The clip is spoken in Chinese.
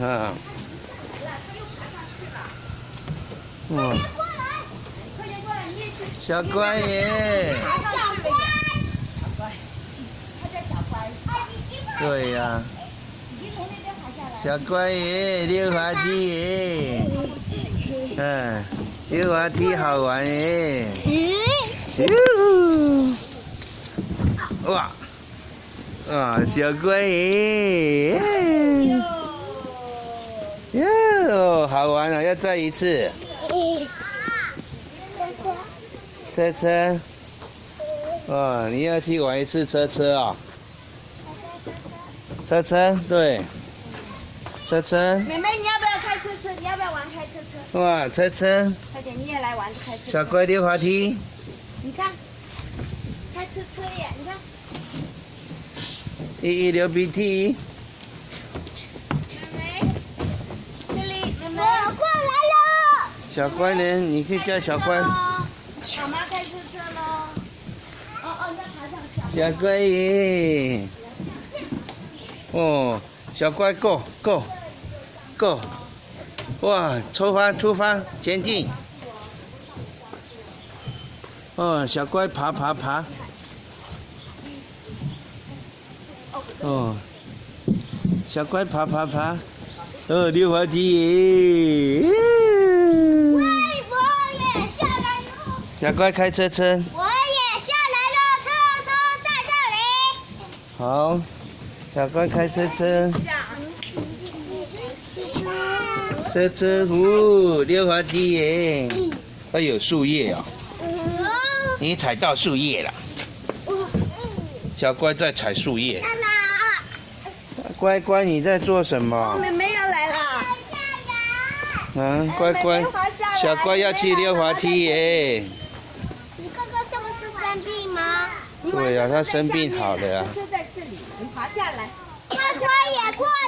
啊。哇，快点过来，你也去。小乖耶！小乖，小乖，他叫小乖。对呀、你从那边爬下来。小乖耶，溜滑梯耶，嗯，溜滑梯好玩耶。哇哇，小乖耶！哟，好玩啊！要再一次。车车，哇，你要去玩一次车车啊、车车，对，车车，妹妹，你要不要开车车？你要不要玩开车车？哇，车车，快点，你也来玩开车车。小乖溜滑梯，你看，开车车耶！你看，一一流鼻涕，妹妹，这里，妹妹，我过来了。小乖呢？你可以叫小乖，小妈开车车喽。哦哦，要爬上去啊。小乖耶！哦，小乖，go go go，哇，出发出发，前进。哦，小乖爬爬爬。哦，小乖爬爬爬，哦，溜滑梯耶！我也下来了。小乖开车车，我也下来了，车车在这里。好，小乖开车车，车车呜，溜滑梯耶！哎有，树叶哦，你踩到树叶了。小乖在踩树叶，乖乖你在做什么？妹妹要来了。嗯，乖乖小乖要去溜滑梯耶！生病吗？对呀、他生病好了呀、就在这里，你爬下来。快快也过来